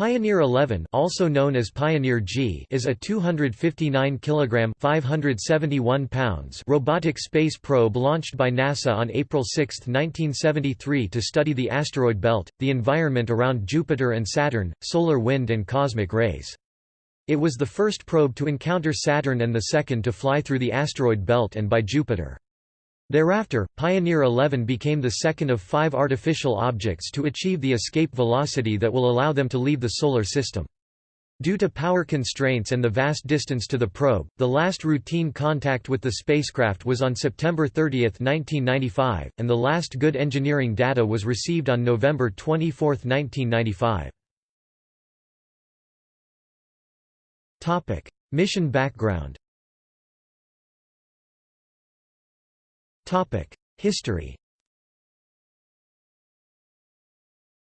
Pioneer 11, also known as Pioneer G, is a 259 kg (571 pounds) robotic space probe launched by NASA on April 6, 1973 to study the asteroid belt, the environment around Jupiter and Saturn, solar wind and cosmic rays. It was the first probe to encounter Saturn and the second to fly through the asteroid belt and by Jupiter. Thereafter, Pioneer 11 became the second of five artificial objects to achieve the escape velocity that will allow them to leave the Solar System. Due to power constraints and the vast distance to the probe, the last routine contact with the spacecraft was on September 30, 1995, and the last good engineering data was received on November 24, 1995. Mission background History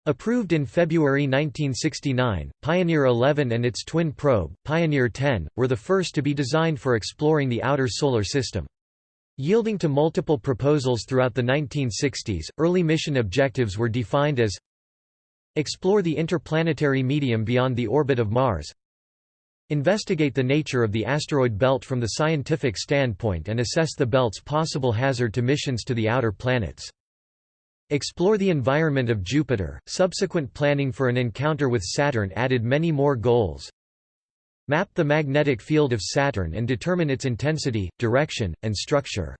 Approved in February 1969, Pioneer 11 and its twin probe, Pioneer 10, were the first to be designed for exploring the outer solar system. Yielding to multiple proposals throughout the 1960s, early mission objectives were defined as Explore the interplanetary medium beyond the orbit of Mars Investigate the nature of the asteroid belt from the scientific standpoint and assess the belt's possible hazard to missions to the outer planets. Explore the environment of Jupiter. Subsequent planning for an encounter with Saturn added many more goals. Map the magnetic field of Saturn and determine its intensity, direction, and structure.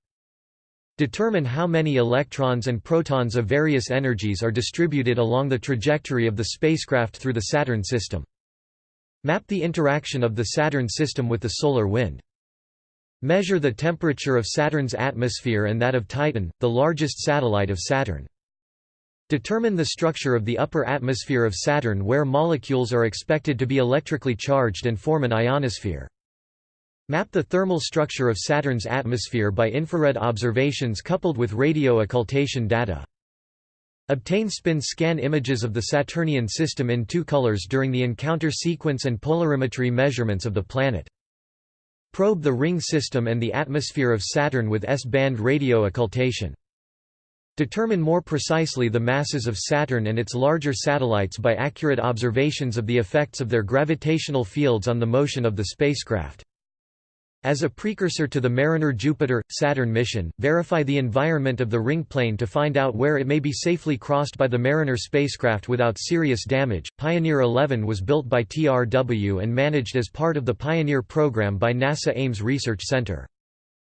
Determine how many electrons and protons of various energies are distributed along the trajectory of the spacecraft through the Saturn system. Map the interaction of the Saturn system with the solar wind. Measure the temperature of Saturn's atmosphere and that of Titan, the largest satellite of Saturn. Determine the structure of the upper atmosphere of Saturn where molecules are expected to be electrically charged and form an ionosphere. Map the thermal structure of Saturn's atmosphere by infrared observations coupled with radio occultation data. Obtain spin scan images of the Saturnian system in two colors during the encounter sequence and polarimetry measurements of the planet. Probe the ring system and the atmosphere of Saturn with S-band radio occultation. Determine more precisely the masses of Saturn and its larger satellites by accurate observations of the effects of their gravitational fields on the motion of the spacecraft. As a precursor to the Mariner Jupiter-Saturn mission, verify the environment of the ring plane to find out where it may be safely crossed by the Mariner spacecraft without serious damage. Pioneer 11 was built by TRW and managed as part of the Pioneer program by NASA Ames Research Center.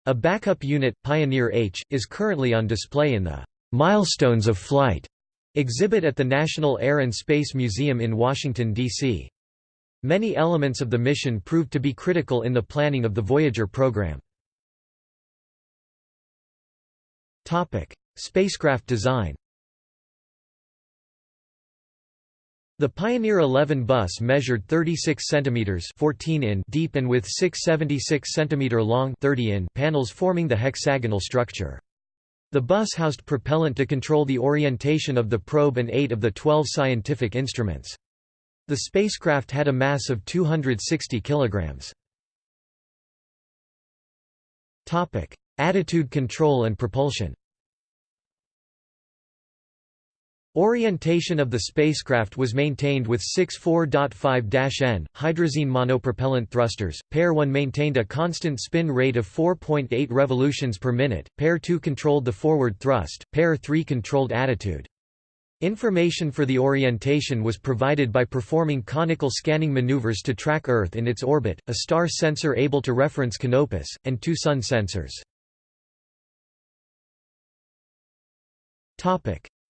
A backup unit, Pioneer H, is currently on display in the Milestones of Flight exhibit at the National Air and Space Museum in Washington, D.C. Many elements of the mission proved to be critical in the planning of the Voyager program. Spacecraft design The Pioneer 11 bus measured 36 centimeters 14 in deep and with 676 centimeter long 30 in panels forming the hexagonal structure. The bus housed propellant to control the orientation of the probe and 8 of the 12 scientific instruments. The spacecraft had a mass of 260 kilograms. Topic: Attitude control and propulsion. Orientation of the spacecraft was maintained with six 4.5-N, hydrazine monopropellant thrusters, Pair 1 maintained a constant spin rate of 4.8 revolutions per minute, Pair 2 controlled the forward thrust, Pair 3 controlled attitude. Information for the orientation was provided by performing conical scanning maneuvers to track Earth in its orbit, a star sensor able to reference Canopus, and two sun sensors.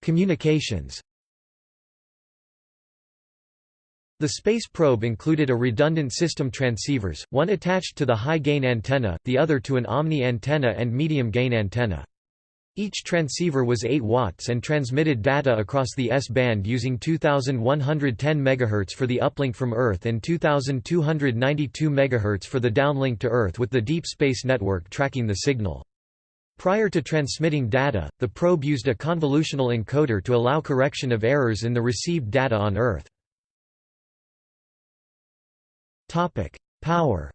Communications The space probe included a redundant system transceivers, one attached to the high-gain antenna, the other to an omni antenna and medium-gain antenna. Each transceiver was 8 watts and transmitted data across the S-band using 2110 MHz for the uplink from Earth and 2292 MHz for the downlink to Earth with the Deep Space Network tracking the signal. Prior to transmitting data, the probe used a convolutional encoder to allow correction of errors in the received data on Earth. Power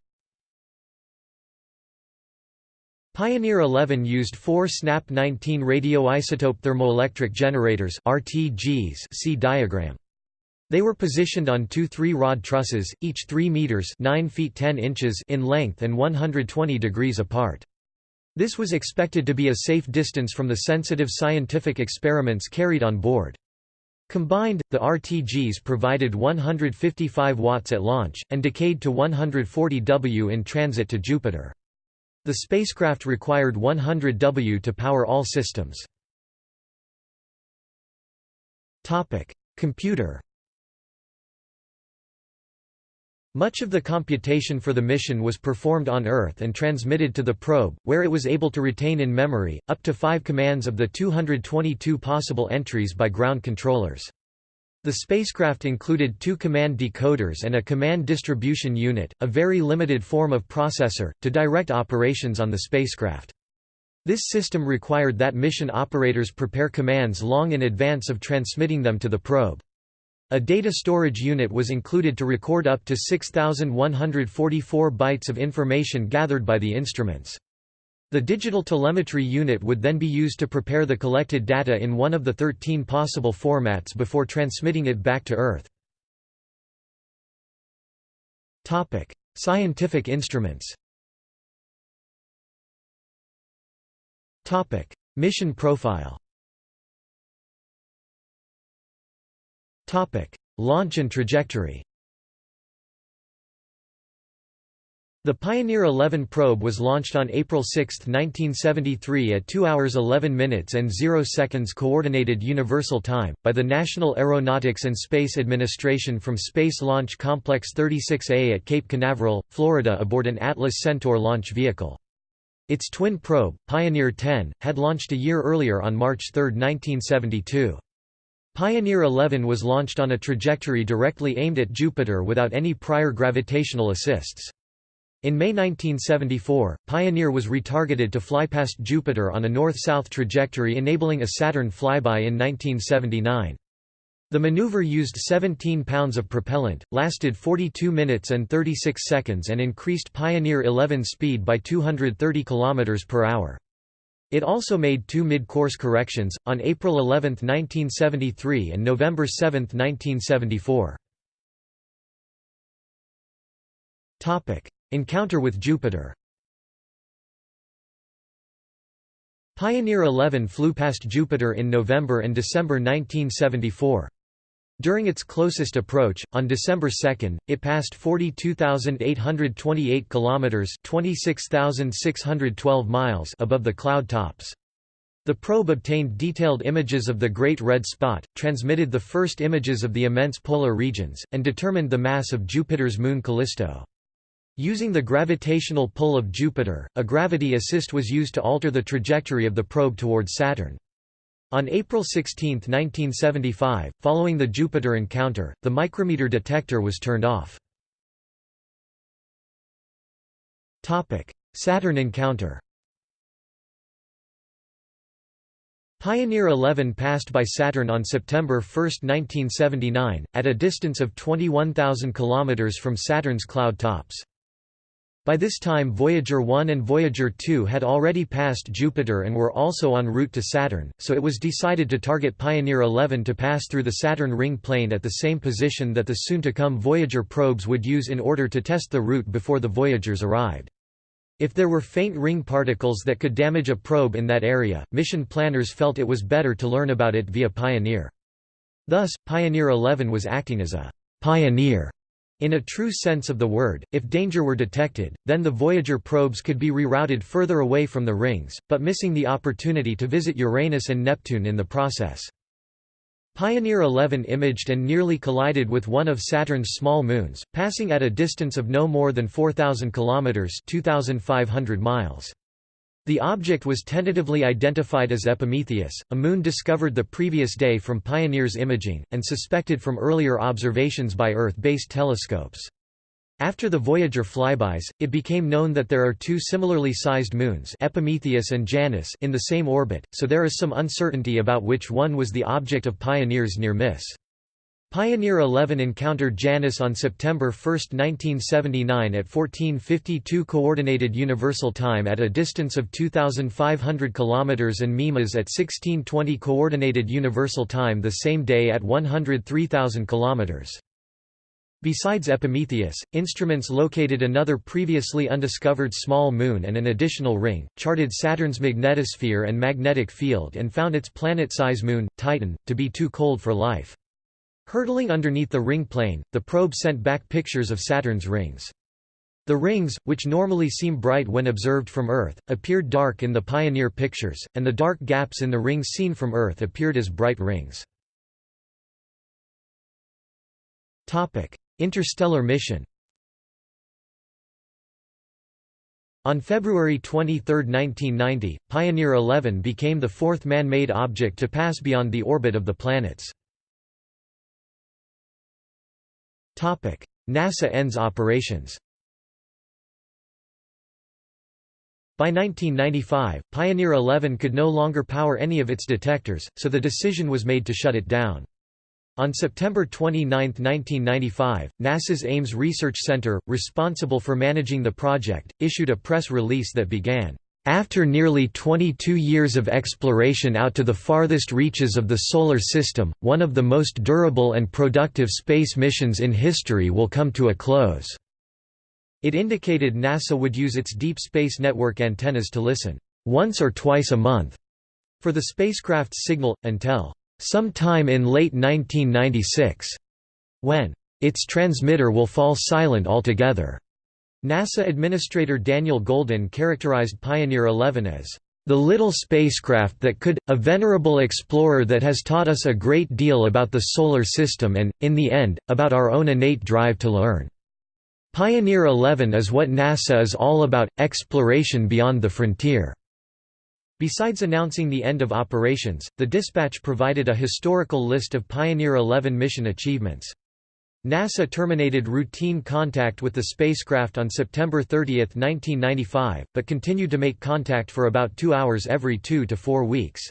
Pioneer 11 used four SNAP 19 radioisotope thermoelectric generators RTGs see diagram. They were positioned on two three-rod trusses, each 3 meters 9 feet 10 inches in length and 120 degrees apart. This was expected to be a safe distance from the sensitive scientific experiments carried on board. Combined, the RTGs provided 155 watts at launch, and decayed to 140 W in transit to Jupiter. The spacecraft required 100 W to power all systems. Computer Much of the computation for the mission was performed on Earth and transmitted to the probe, where it was able to retain in memory, up to five commands of the 222 possible entries by ground controllers. The spacecraft included two command decoders and a command distribution unit, a very limited form of processor, to direct operations on the spacecraft. This system required that mission operators prepare commands long in advance of transmitting them to the probe. A data storage unit was included to record up to 6,144 bytes of information gathered by the instruments. The digital telemetry unit would then be used to prepare the collected data in one of the 13 possible formats before transmitting it back to Earth. Topic: Scientific instruments. Topic: Mission profile. Topic: Launch and trajectory The Pioneer 11 probe was launched on April 6, 1973 at 2 hours 11 minutes and 0 seconds Coordinated Universal Time, by the National Aeronautics and Space Administration from Space Launch Complex 36A at Cape Canaveral, Florida aboard an Atlas Centaur launch vehicle. Its twin probe, Pioneer 10, had launched a year earlier on March 3, 1972. Pioneer 11 was launched on a trajectory directly aimed at Jupiter without any prior gravitational assists. In May 1974, Pioneer was retargeted to fly past Jupiter on a north-south trajectory enabling a Saturn flyby in 1979. The maneuver used 17 pounds of propellant, lasted 42 minutes and 36 seconds and increased Pioneer 11 speed by 230 km per hour. It also made two mid-course corrections, on April 11, 1973 and November 7, 1974. Encounter with Jupiter Pioneer 11 flew past Jupiter in November and December 1974. During its closest approach, on December 2, it passed 42,828 kilometers (26,612 miles) above the cloud tops. The probe obtained detailed images of the Great Red Spot, transmitted the first images of the immense polar regions, and determined the mass of Jupiter's moon Callisto. Using the gravitational pull of Jupiter, a gravity assist was used to alter the trajectory of the probe towards Saturn. On April 16, 1975, following the Jupiter encounter, the micrometer detector was turned off. Saturn encounter Pioneer 11 passed by Saturn on September 1, 1979, at a distance of 21,000 km from Saturn's cloud tops. By this time Voyager 1 and Voyager 2 had already passed Jupiter and were also en route to Saturn, so it was decided to target Pioneer 11 to pass through the Saturn ring plane at the same position that the soon-to-come Voyager probes would use in order to test the route before the Voyagers arrived. If there were faint ring particles that could damage a probe in that area, mission planners felt it was better to learn about it via Pioneer. Thus, Pioneer 11 was acting as a «pioneer» In a true sense of the word, if danger were detected, then the Voyager probes could be rerouted further away from the rings, but missing the opportunity to visit Uranus and Neptune in the process. Pioneer 11 imaged and nearly collided with one of Saturn's small moons, passing at a distance of no more than 4,000 kilometers (2,500 miles). The object was tentatively identified as Epimetheus, a moon discovered the previous day from Pioneer's imaging, and suspected from earlier observations by Earth-based telescopes. After the Voyager flybys, it became known that there are two similarly sized moons Epimetheus and Janus in the same orbit, so there is some uncertainty about which one was the object of Pioneer's near miss. Pioneer 11 encountered Janus on September 1, 1979 at 1452 Coordinated Universal Time at a distance of 2,500 km and Mimas at 1620 Coordinated Universal Time the same day at 103,000 km. Besides Epimetheus, instruments located another previously undiscovered small moon and an additional ring, charted Saturn's magnetosphere and magnetic field and found its planet-size moon, Titan, to be too cold for life. Hurtling underneath the ring plane, the probe sent back pictures of Saturn's rings. The rings, which normally seem bright when observed from Earth, appeared dark in the Pioneer pictures, and the dark gaps in the rings seen from Earth appeared as bright rings. Interstellar mission On February 23, 1990, Pioneer 11 became the fourth man-made object to pass beyond the orbit of the planets. NASA ends operations By 1995, Pioneer 11 could no longer power any of its detectors, so the decision was made to shut it down. On September 29, 1995, NASA's Ames Research Center, responsible for managing the project, issued a press release that began, after nearly 22 years of exploration out to the farthest reaches of the Solar System, one of the most durable and productive space missions in history will come to a close." It indicated NASA would use its Deep Space Network antennas to listen, "...once or twice a month," for the spacecraft's signal, until, "...sometime in late 1996," when, "...its transmitter will fall silent altogether." NASA Administrator Daniel Goldin characterized Pioneer 11 as the little spacecraft that could, a venerable explorer that has taught us a great deal about the Solar System and, in the end, about our own innate drive to learn. Pioneer 11 is what NASA is all about, exploration beyond the frontier. Besides announcing the end of operations, the dispatch provided a historical list of Pioneer 11 mission achievements. NASA terminated routine contact with the spacecraft on September 30, 1995, but continued to make contact for about two hours every two to four weeks.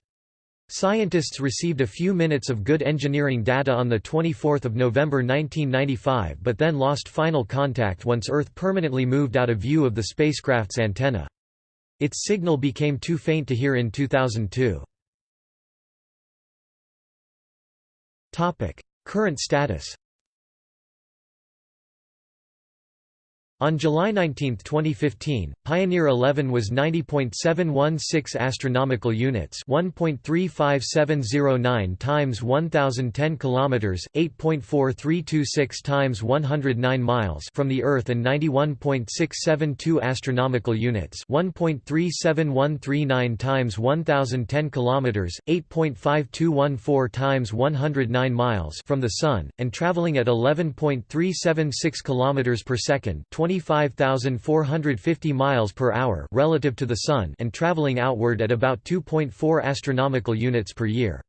Scientists received a few minutes of good engineering data on 24 November 1995 but then lost final contact once Earth permanently moved out of view of the spacecraft's antenna. Its signal became too faint to hear in 2002. Current status On July 19, 2015, Pioneer 11 was 90.716 astronomical units, 1.35709 times 1010 kilometers, 8.4326 times 109 miles from the Earth and 91.672 astronomical units, 1.37139 times 1010 kilometers, 8.5214 times 109 miles from the Sun, and traveling at 11.376 kilometers per second, 25,450 miles per hour relative to the Sun and traveling outward at about 2.4 astronomical units per year.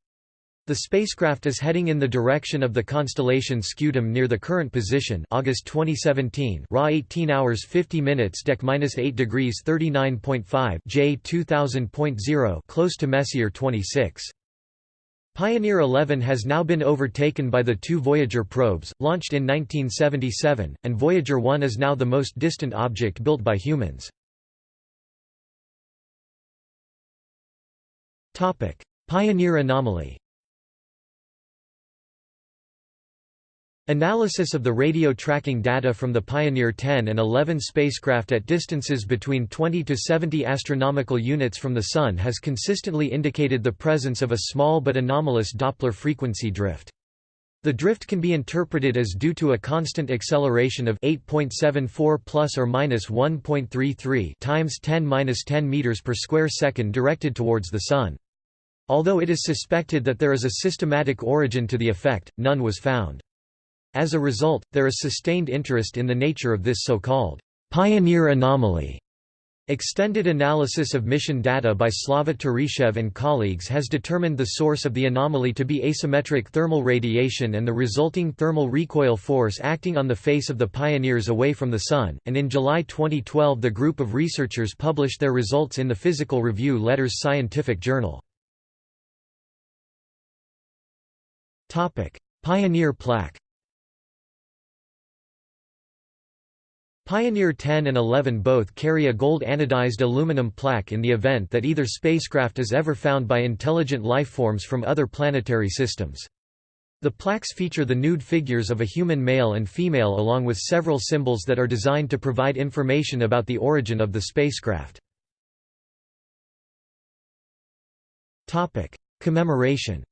The spacecraft is heading in the direction of the constellation Scutum near the current position August 2017 raw 18 hours 50 minutes dec 8 degrees 39.5 J 2000.0 close to Messier 26. Pioneer 11 has now been overtaken by the two Voyager probes, launched in 1977, and Voyager 1 is now the most distant object built by humans. Pioneer anomaly Analysis of the radio tracking data from the Pioneer 10 and 11 spacecraft at distances between 20 to 70 astronomical units from the Sun has consistently indicated the presence of a small but anomalous Doppler frequency drift. The drift can be interpreted as due to a constant acceleration of 8.74 plus or minus 1.33 times 10 minus 10 meters per square second directed towards the Sun. Although it is suspected that there is a systematic origin to the effect, none was found. As a result, there is sustained interest in the nature of this so-called pioneer anomaly. Extended analysis of mission data by Slava Turyshev and colleagues has determined the source of the anomaly to be asymmetric thermal radiation and the resulting thermal recoil force acting on the face of the pioneers away from the Sun, and in July 2012 the group of researchers published their results in the Physical Review Letters Scientific Journal. Pioneer plaque Pioneer 10 and 11 both carry a gold anodized aluminum plaque in the event that either spacecraft is ever found by intelligent lifeforms from other planetary systems. The plaques feature the nude figures of a human male and female along with several symbols that are designed to provide information about the origin of the spacecraft. Commemoration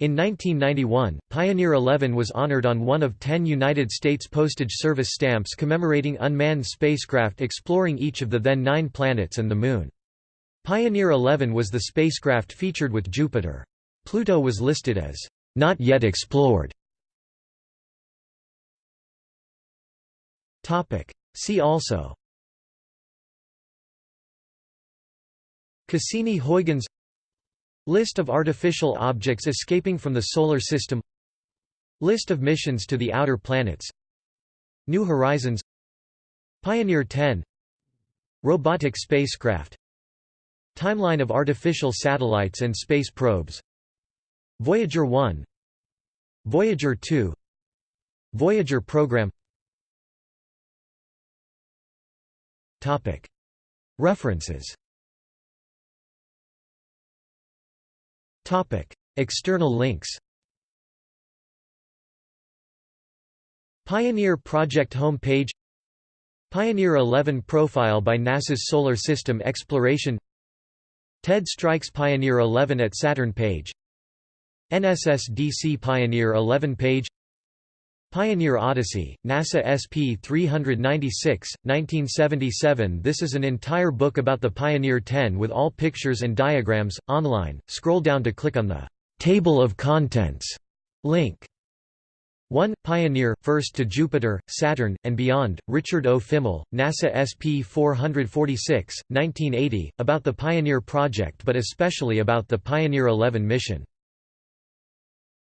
In 1991, Pioneer 11 was honored on one of ten United States Postage Service stamps commemorating unmanned spacecraft exploring each of the then nine planets and the Moon. Pioneer 11 was the spacecraft featured with Jupiter. Pluto was listed as, "...not yet explored". See also Cassini-Huygens List of artificial objects escaping from the Solar System. List of missions to the outer planets. New Horizons. Pioneer 10 Robotic spacecraft. Timeline of artificial satellites and space probes. Voyager 1 Voyager 2 Voyager program. References External links Pioneer Project homepage Pioneer 11 profile by NASA's Solar System Exploration Ted Stryk's Pioneer 11 at Saturn page NSSDC Pioneer 11 page Pioneer Odyssey, NASA SP-396, 1977 This is an entire book about the Pioneer 10 with all pictures and diagrams, online, scroll down to click on the «Table of Contents» link. 1. Pioneer, First to Jupiter, Saturn, and Beyond, Richard O. Fimmel, NASA SP-446, 1980, about the Pioneer project but especially about the Pioneer 11 mission.